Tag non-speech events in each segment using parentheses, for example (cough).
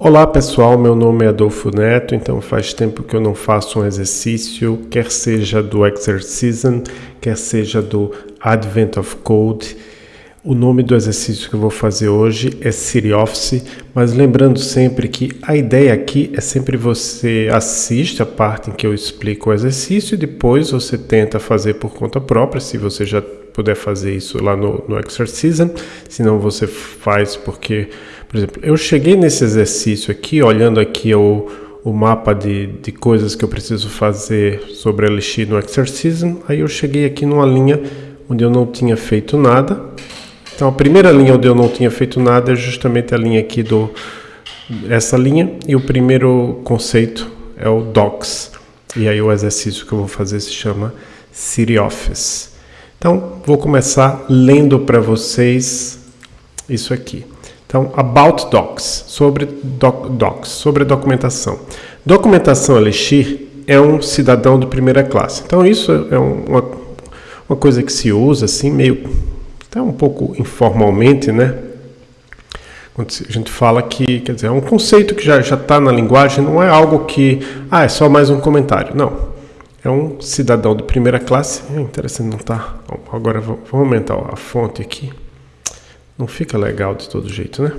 Olá pessoal, meu nome é Adolfo Neto, então faz tempo que eu não faço um exercício, quer seja do Exercism, quer seja do Advent of Code. O nome do exercício que eu vou fazer hoje é City Office, mas lembrando sempre que a ideia aqui é sempre você assiste a parte em que eu explico o exercício e depois você tenta fazer por conta própria, se você já puder fazer isso lá no, no Exercism, senão você faz porque por exemplo, eu cheguei nesse exercício aqui, olhando aqui o, o mapa de, de coisas que eu preciso fazer sobre Elixir no Exercism, aí eu cheguei aqui numa linha onde eu não tinha feito nada. Então a primeira linha onde eu não tinha feito nada é justamente a linha aqui do essa linha e o primeiro conceito é o docs. E aí o exercício que eu vou fazer se chama City Office. Então, vou começar lendo para vocês isso aqui. Então, about docs, sobre doc, docs, sobre documentação. Documentação Elixir é um cidadão de primeira classe. Então, isso é uma, uma coisa que se usa assim, meio, até um pouco informalmente, né? Quando a gente fala que, quer dizer, é um conceito que já está na linguagem, não é algo que, ah, é só mais um comentário. Não. É um cidadão de primeira classe. É interessante, não está. Agora vou, vou aumentar a fonte aqui. Não fica legal de todo jeito, né?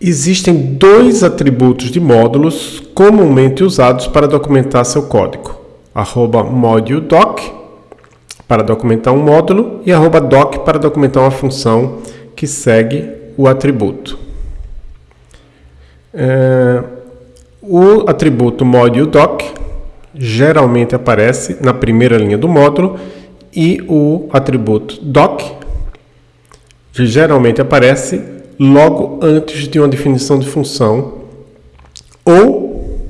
Existem dois atributos de módulos comumente usados para documentar seu código. Arroba moduledoc para documentar um módulo e arroba doc para documentar uma função que segue o atributo. É, o atributo moduledoc geralmente aparece na primeira linha do módulo e o atributo doc que geralmente aparece logo antes de uma definição de função ou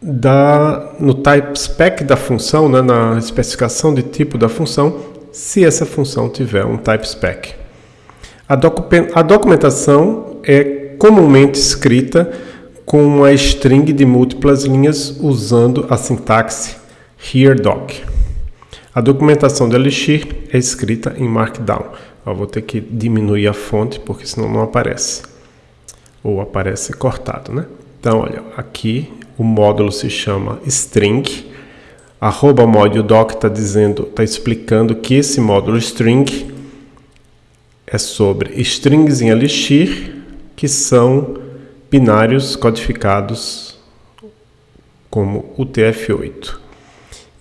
da, no type spec da função, né, na especificação de tipo da função, se essa função tiver um type spec. A, docu a documentação é comumente escrita com uma string de múltiplas linhas usando a sintaxe here doc. A documentação de Elixir é escrita em Markdown. Eu vou ter que diminuir a fonte, porque senão não aparece. Ou aparece cortado, né? Então, olha, aqui o módulo se chama string. Arroba moduledoc está dizendo, está explicando que esse módulo string é sobre strings em Elixir, que são binários codificados como UTF-8.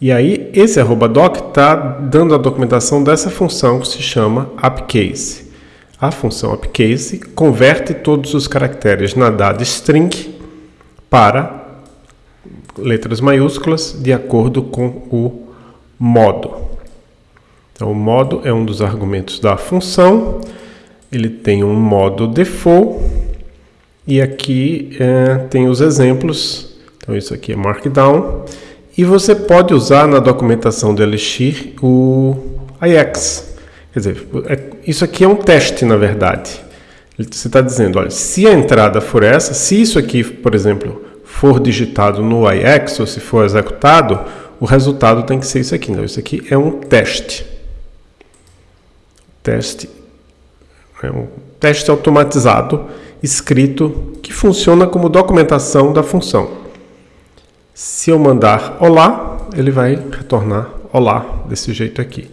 E aí, esse arroba doc está dando a documentação dessa função que se chama upcase. A função upcase converte todos os caracteres na dada string para letras maiúsculas de acordo com o modo. Então, o modo é um dos argumentos da função. Ele tem um modo default e aqui é, tem os exemplos. Então, isso aqui é Markdown. E você pode usar na documentação do Elixir o IX. Quer dizer, é, isso aqui é um teste, na verdade. Você está dizendo, olha, se a entrada for essa, se isso aqui, por exemplo, for digitado no IX, ou se for executado, o resultado tem que ser isso aqui. Então, isso aqui é um teste. Teste é um teste automatizado escrito que funciona como documentação da função. Se eu mandar olá, ele vai retornar olá desse jeito aqui.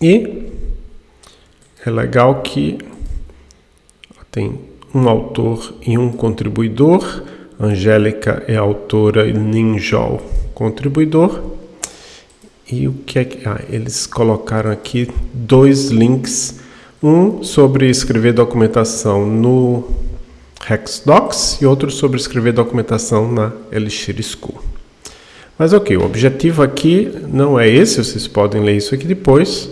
E é legal que tem um autor e um contribuidor. Angélica é autora e Ninjol contribuidor. E o que é que. Ah, eles colocaram aqui dois links. Um sobre escrever documentação no Hexdocs e outro sobre escrever documentação na Elixir School. Mas ok, o objetivo aqui não é esse, vocês podem ler isso aqui depois,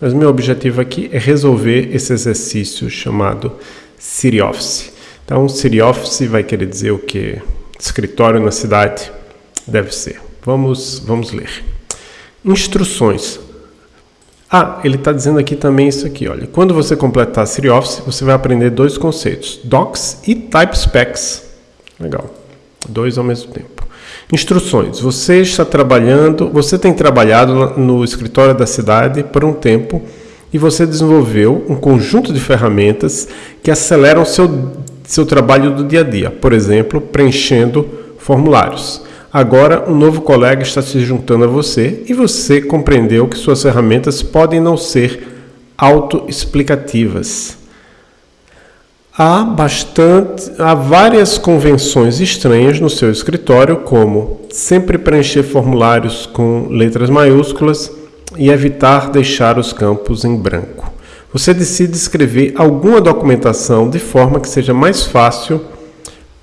mas meu objetivo aqui é resolver esse exercício chamado City Office. Então, City Office vai querer dizer o que? Escritório na cidade? Deve ser. Vamos, vamos ler. Instruções. Ah, ele está dizendo aqui também isso aqui, olha. Quando você completar City Office, você vai aprender dois conceitos, Docs e Type Specs. Legal. Dois ao mesmo tempo. Instruções. Você está trabalhando, você tem trabalhado no escritório da cidade por um tempo e você desenvolveu um conjunto de ferramentas que aceleram seu, seu trabalho do dia a dia, por exemplo, preenchendo formulários. Agora, um novo colega está se juntando a você e você compreendeu que suas ferramentas podem não ser autoexplicativas. Há bastante, há várias convenções estranhas no seu escritório, como sempre preencher formulários com letras maiúsculas e evitar deixar os campos em branco. Você decide escrever alguma documentação de forma que seja mais fácil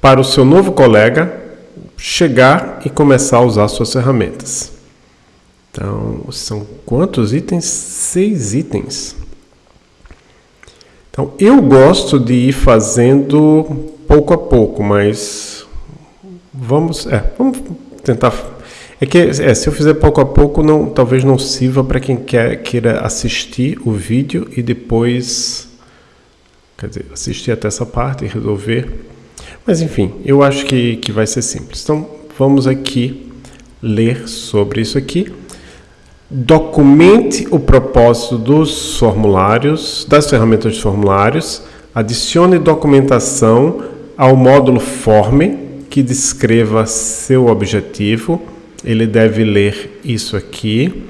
para o seu novo colega chegar e começar a usar suas ferramentas. Então, são quantos itens? Seis itens. Então, eu gosto de ir fazendo pouco a pouco, mas vamos, é, vamos tentar. É que é, se eu fizer pouco a pouco, não, talvez não sirva para quem quer, queira assistir o vídeo e depois, quer dizer, assistir até essa parte e resolver. Mas enfim, eu acho que, que vai ser simples. Então, vamos aqui ler sobre isso aqui. Documente o propósito dos formulários, das ferramentas de formulários. Adicione documentação ao módulo Forme que descreva seu objetivo. Ele deve ler isso aqui.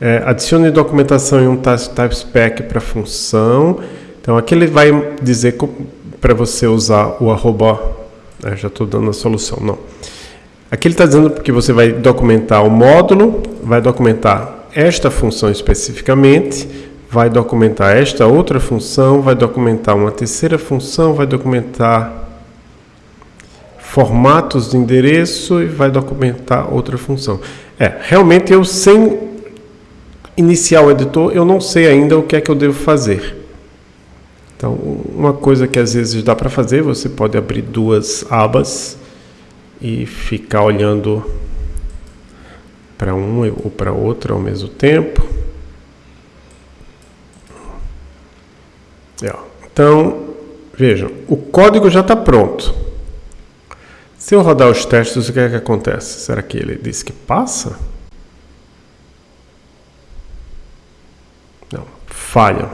É, adicione documentação em um type spec para função. Então aqui ele vai dizer para você usar o arroba. É, já estou dando a solução, não. Aqui ele está dizendo que você vai documentar o módulo, vai documentar esta função especificamente, vai documentar esta outra função, vai documentar uma terceira função, vai documentar formatos de endereço e vai documentar outra função. É, realmente eu sem iniciar o editor, eu não sei ainda o que é que eu devo fazer. Então, uma coisa que às vezes dá para fazer, você pode abrir duas abas e ficar olhando para um ou para outro ao mesmo tempo. Então, vejam, o código já está pronto. Se eu rodar os testes, o que é que acontece? Será que ele diz que passa? Não, falha.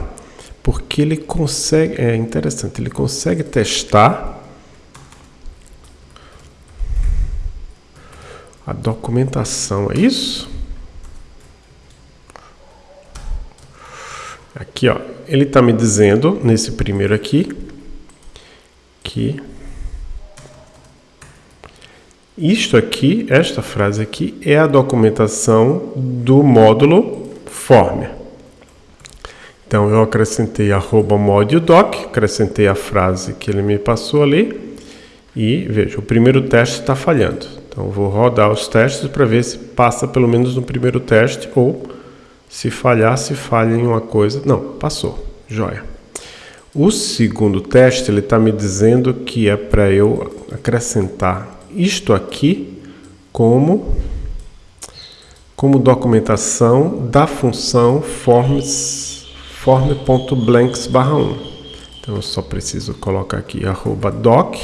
Porque ele consegue, é interessante, ele consegue testar a documentação, é isso? Aqui, ó, ele está me dizendo nesse primeiro aqui que isto aqui, esta frase aqui, é a documentação do módulo form. Então eu acrescentei arroba doc, acrescentei a frase que ele me passou ali e veja, o primeiro teste está falhando. Então vou rodar os testes para ver se passa pelo menos no primeiro teste ou se falhar, se falha em uma coisa. Não, passou. Joia. O segundo teste ele está me dizendo que é para eu acrescentar isto aqui como como documentação da função forms form.blanks barra 1. Então eu só preciso colocar aqui arroba doc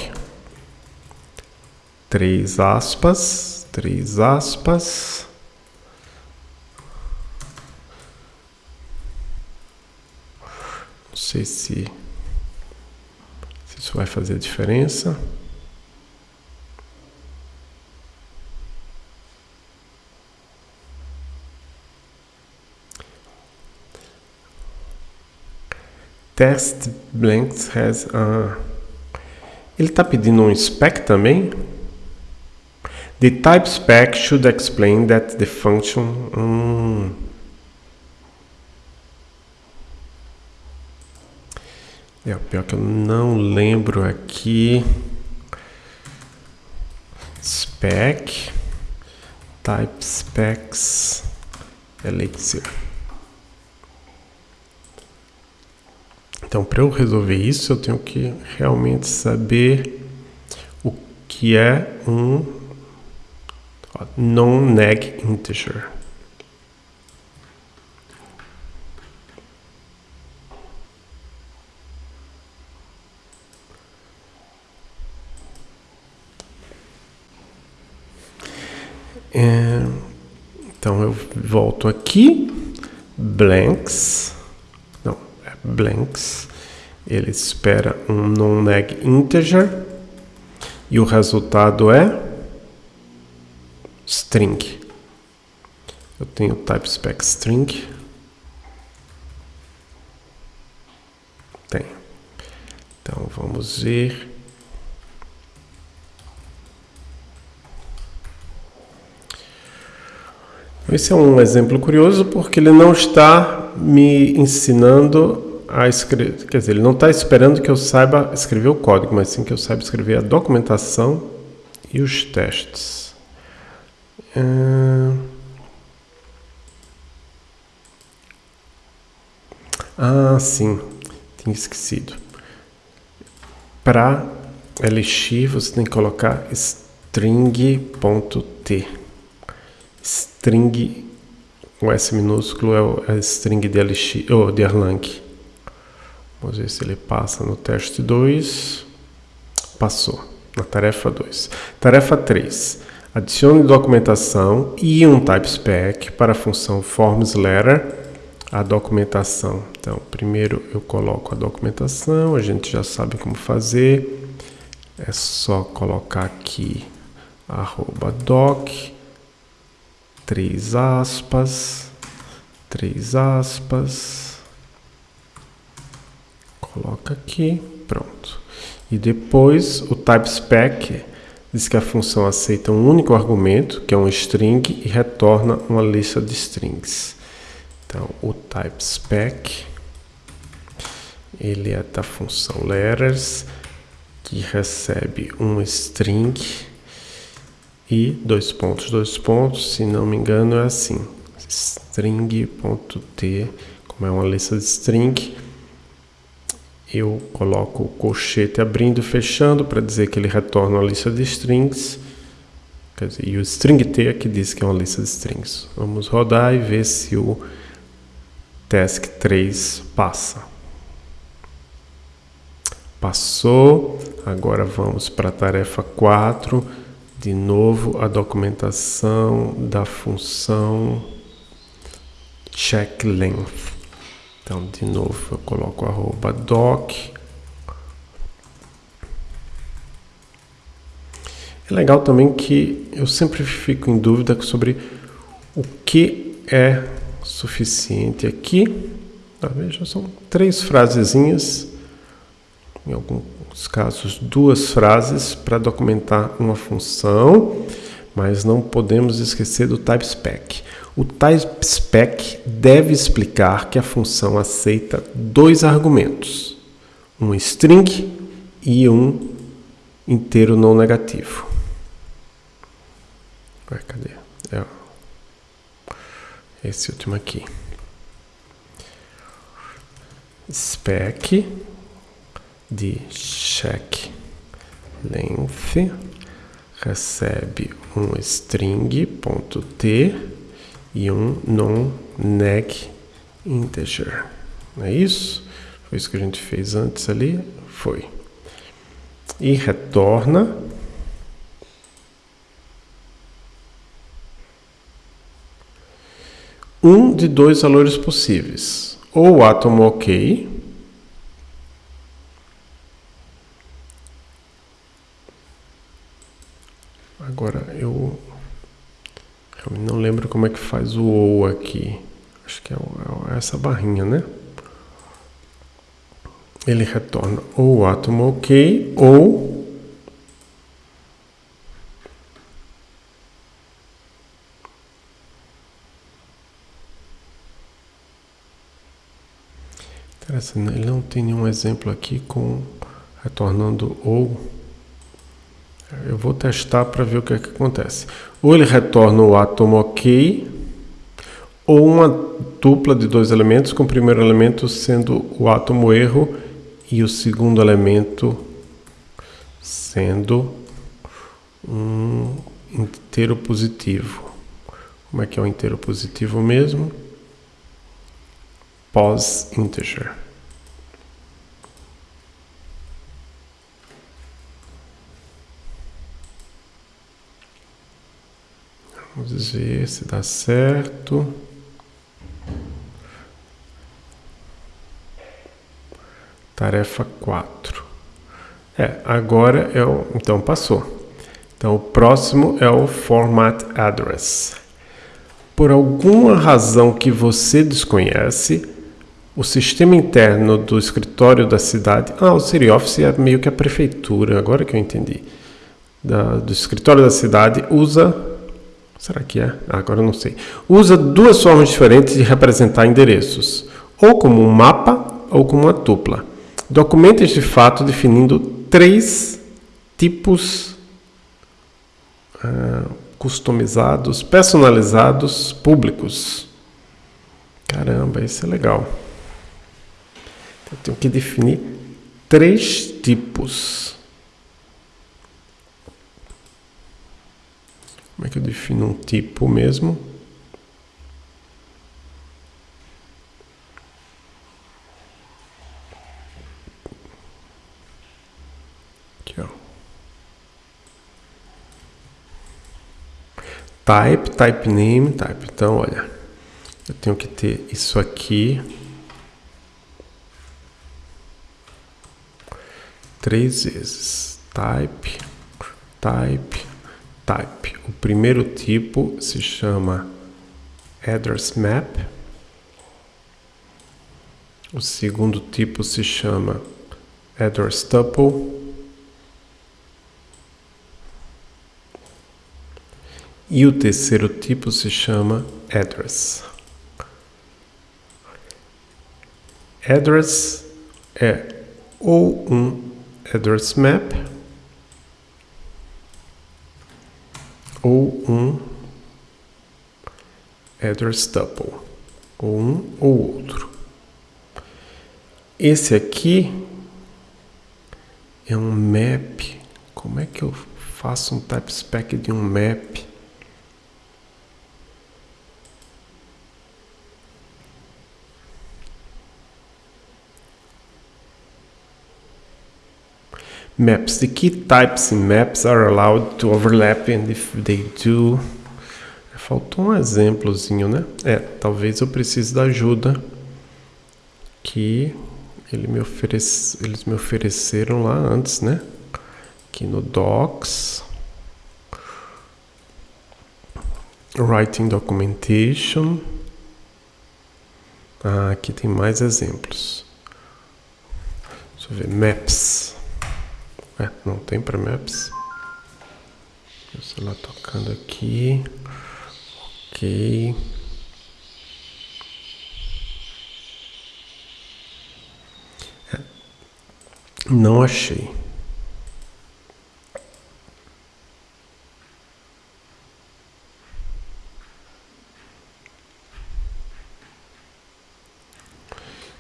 três aspas, três aspas. Não sei se, se isso vai fazer diferença. Test blanks has a... Ele está pedindo um spec também? The type spec should explain that the function. Hum, é pior que eu não lembro aqui. Spec, type specs, elixir. Então, para eu resolver isso, eu tenho que realmente saber o que é um non-neg integer. É, então eu volto aqui, blanks, blanks. Ele espera um non-neg integer e o resultado é string. Eu tenho type spec string. Tem. Então vamos ver. Esse é um exemplo curioso porque ele não está me ensinando a escrever, quer dizer, ele não está esperando que eu saiba escrever o código, mas sim que eu saiba escrever a documentação e os testes. Ah, sim, tinha esquecido. Para LX você tem que colocar string.t. String, o S minúsculo é a string de, LX, ou de Erlang. Vamos ver se ele passa no teste 2. Passou, na tarefa 2. Tarefa 3. Adicione documentação e um type spec para a função formsLetter a documentação. Então, primeiro eu coloco a documentação, a gente já sabe como fazer. É só colocar aqui arroba doc, três aspas, três aspas, coloca aqui, pronto. E depois o type spec diz que a função aceita um único argumento, que é um string, e retorna uma lista de strings. Então, o type spec ele é da função letters que recebe um string e dois pontos, dois pontos, se não me engano é assim, string.t, como é uma lista de string, eu coloco o colchete abrindo e fechando para dizer que ele retorna uma lista de strings, quer dizer, e o string t é que diz que é uma lista de strings. Vamos rodar e ver se o Task 3 passa. Passou. Agora vamos para a tarefa 4. De novo, a documentação da função checkLength. Então, de novo, eu coloco arroba doc. É legal também que eu sempre fico em dúvida sobre o que é suficiente aqui. Tá, veja, são três frasezinhas, em alguns casos duas frases para documentar uma função, mas não podemos esquecer do type spec. O type spec deve explicar que a função aceita dois argumentos, um string e um inteiro não negativo. Ué, cadê? É, esse último aqui. Spec de check length recebe um string.t e um non-neg integer. É isso? Foi isso que a gente fez antes ali? Foi. E retorna um de dois valores possíveis. Ou átomo ok, Agora eu, eu não lembro como é que faz o ou aqui. Acho que é, é essa barrinha, né? Ele retorna ou o átomo ok ou Interessante, ele não tem nenhum exemplo aqui com retornando ou. Eu vou testar para ver o que, é que acontece. Ou ele retorna o átomo ok, ou uma dupla de dois elementos, com o primeiro elemento sendo o átomo erro e o segundo elemento sendo um inteiro positivo. Como é que é o inteiro positivo mesmo? pos Vamos ver se dá certo. Tarefa 4. É, agora é o. Então passou. Então o próximo é o Format Address. Por alguma razão que você desconhece, o sistema interno do escritório da cidade. Ah, o City Office é meio que a prefeitura, agora que eu entendi. Da, do escritório da cidade usa. Será que é? Ah, agora eu não sei. Usa duas formas diferentes de representar endereços: ou como um mapa ou como uma tupla. Documenta este fato definindo três tipos uh, customizados, personalizados, públicos. Caramba, isso é legal. Eu tenho que definir três tipos. Que eu defino um tipo mesmo? Aqui, ó. Type, type name, type. Então, olha, eu tenho que ter isso aqui. três vezes. Type, type, type. O primeiro tipo se chama address map. O segundo tipo se chama address tuple. E o terceiro tipo se chama address. Address é ou um address map ou um address tuple, ou um ou outro. Esse aqui é um map. Como é que eu faço um type spec de um map? Maps. The key types in maps are allowed to overlap and if they do... Faltou um exemplozinho, né? É, talvez eu precise da ajuda que ele me oferece, eles me ofereceram lá antes, né? Aqui no Docs. Writing Documentation. Ah, aqui tem mais exemplos. Deixa eu ver. Maps. É, não tem para Maps. O celular tocando aqui. Ok. É. Não achei.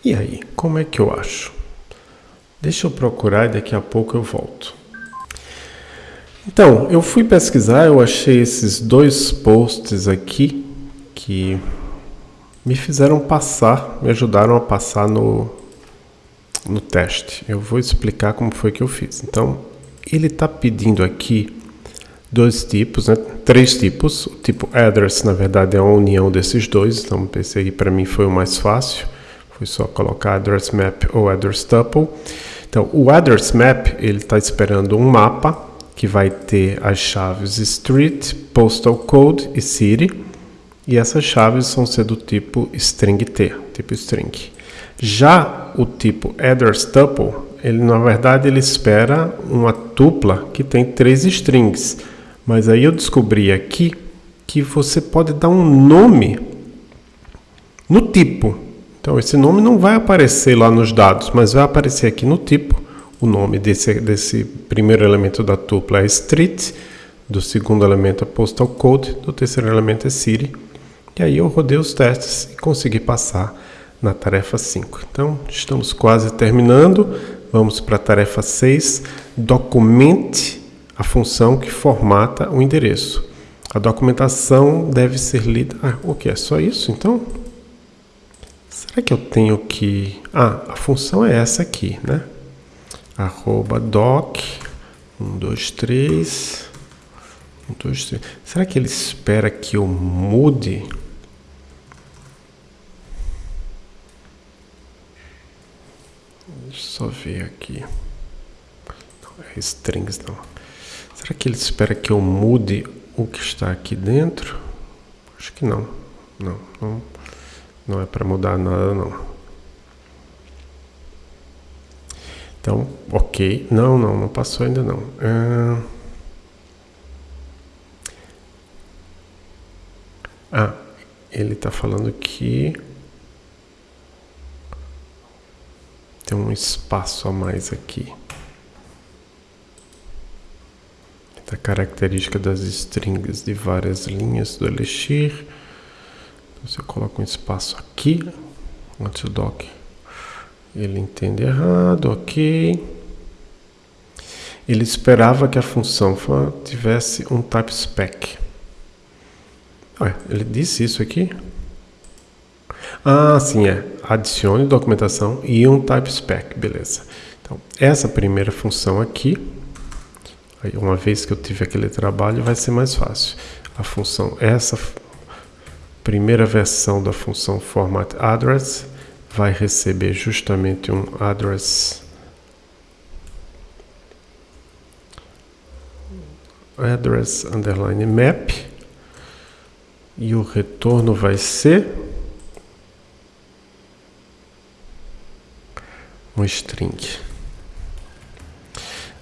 E aí, como é que eu acho? Deixa eu procurar e daqui a pouco eu volto. Então, eu fui pesquisar, eu achei esses dois posts aqui que me fizeram passar, me ajudaram a passar no, no teste. Eu vou explicar como foi que eu fiz. Então, ele está pedindo aqui dois tipos, né? três tipos. O tipo address, na verdade, é uma união desses dois. Então, esse aí para mim foi o mais fácil. Foi só colocar address map ou address tuple. Então, o address map, ele está esperando um mapa que vai ter as chaves street, postal code e city. E essas chaves vão ser do tipo string t, tipo string. Já o tipo address tuple, ele na verdade ele espera uma tupla que tem três strings. Mas aí eu descobri aqui que você pode dar um nome no tipo. Então, esse nome não vai aparecer lá nos dados, mas vai aparecer aqui no tipo. O nome desse, desse primeiro elemento da tupla é street, do segundo elemento é postal code, do terceiro elemento é city. E aí eu rodei os testes e consegui passar na tarefa 5. Então, estamos quase terminando. Vamos para a tarefa 6. Documente a função que formata o endereço. A documentação deve ser lida... Ah, o que? É só isso, então? Será que eu tenho que... Ah, a função é essa aqui, né? Arroba doc, 1, 2, 3, 1, 2, 3. Será que ele espera que eu mude? Deixa eu só ver aqui. Não, é strings não. Será que ele espera que eu mude o que está aqui dentro? Acho que não. Não, não, não é para mudar nada não. Então, ok. Não, não, não passou ainda não. Ah, ah ele está falando que tem um espaço a mais aqui. A característica das strings de várias linhas do Elixir. Você coloca um espaço aqui, antes o doc ele entende errado, ok. Ele esperava que a função tivesse um type spec. Ué, ele disse isso aqui? Ah, sim, é. Adicione documentação e um type spec, beleza. Então, essa primeira função aqui, uma vez que eu tive aquele trabalho, vai ser mais fácil. A função, essa primeira versão da função format address vai receber justamente um address address underline map e o retorno vai ser um string.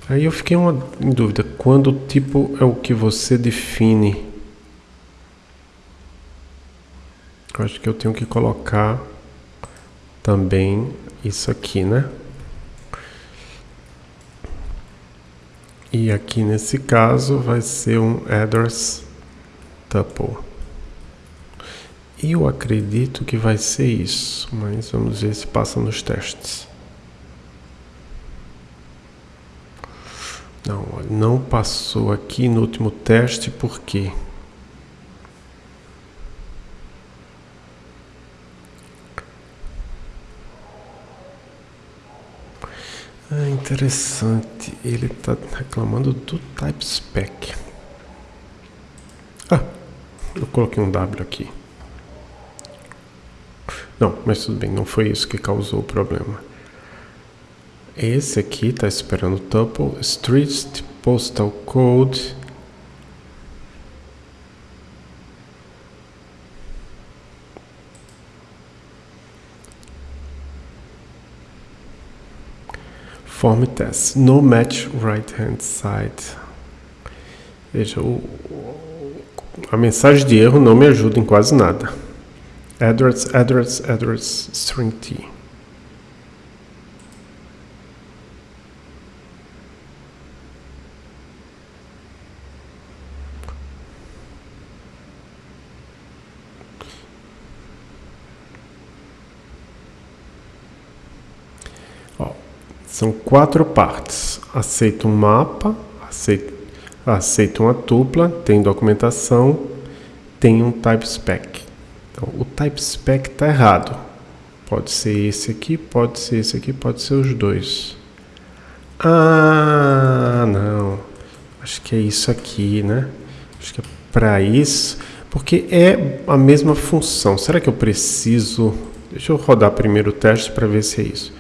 Aí eu fiquei uma, em dúvida, quando o tipo é o que você define? Eu acho que eu tenho que colocar também isso aqui, né? E aqui nesse caso vai ser um address tuple. Eu acredito que vai ser isso, mas vamos ver se passa nos testes. Não, não passou aqui no último teste, por quê? Interessante. Ele está reclamando do type spec. Ah, eu coloquei um W aqui. Não, mas tudo bem, não foi isso que causou o problema. Esse aqui está esperando tuple, street, postal code, Test. No match right hand side. Veja, o, a mensagem de erro não me ajuda em quase nada. Address, address, address, string t. São quatro partes. Aceita um mapa, aceita, aceita uma tupla, tem documentação, tem um type spec. Então, o type spec está errado. Pode ser esse aqui, pode ser esse aqui, pode ser os dois. Ah, não. Acho que é isso aqui, né? Acho que é para isso, porque é a mesma função. Será que eu preciso... Deixa eu rodar primeiro o teste para ver se é isso.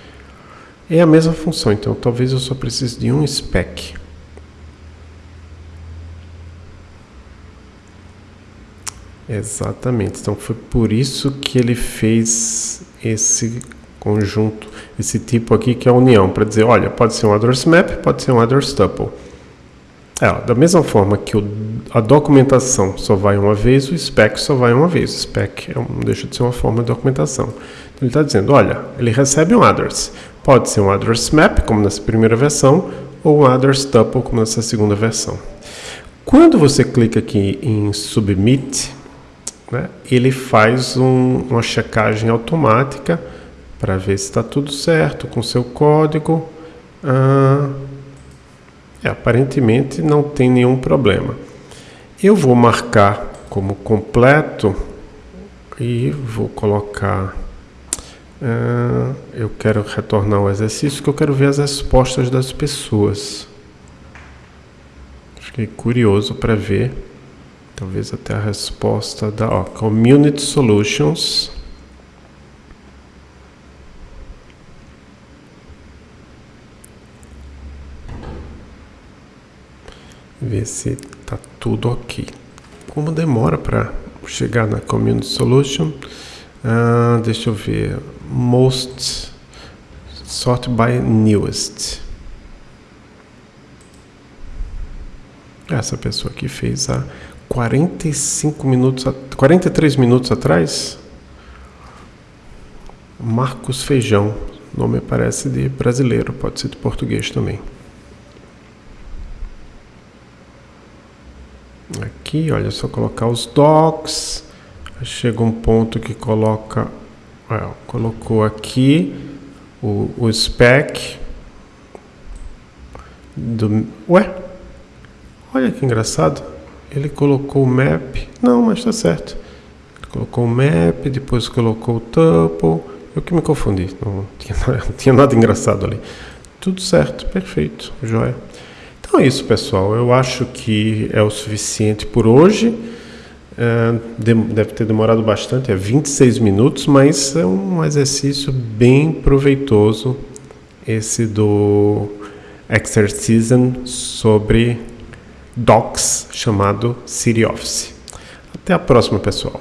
É a mesma função, então talvez eu só precise de um spec. Exatamente, então foi por isso que ele fez esse conjunto, esse tipo aqui que é a união, para dizer, olha, pode ser um address map, pode ser um address tuple. É, da mesma forma que o, a documentação só vai uma vez, o spec só vai uma vez. O spec é, não deixa de ser uma forma de documentação. Então ele está dizendo, olha, ele recebe um address. Pode ser um address map, como nessa primeira versão, ou um address tuple, como nessa segunda versão. Quando você clica aqui em Submit, né, ele faz um, uma checagem automática para ver se está tudo certo com seu código. Ah, é, aparentemente não tem nenhum problema. Eu vou marcar como completo e vou colocar ah, eu quero retornar ao exercício que eu quero ver as respostas das pessoas. Fiquei curioso para ver, talvez até a resposta da ó, Community Solutions. Ver se tá tudo ok. Como demora para chegar na Community Solution? Uh, deixa eu ver. Most sort by newest. Essa pessoa aqui fez há 45 minutos, 43 minutos atrás. Marcos Feijão. Nome parece de brasileiro, pode ser de português também. Aqui, olha, só colocar os docs. Chega um ponto que coloca, colocou aqui o, o spec do, ué, olha que engraçado, ele colocou o map, não, mas está certo, ele colocou o map, depois colocou o tuple, eu que me confundi, não tinha, (laughs) não tinha nada engraçado ali, tudo certo, perfeito, joia. Então é isso, pessoal. Eu acho que é o suficiente por hoje. É, deve ter demorado bastante, é 26 minutos, mas é um exercício bem proveitoso esse do Exercism sobre Docs chamado City Office. Até a próxima, pessoal.